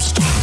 Stop.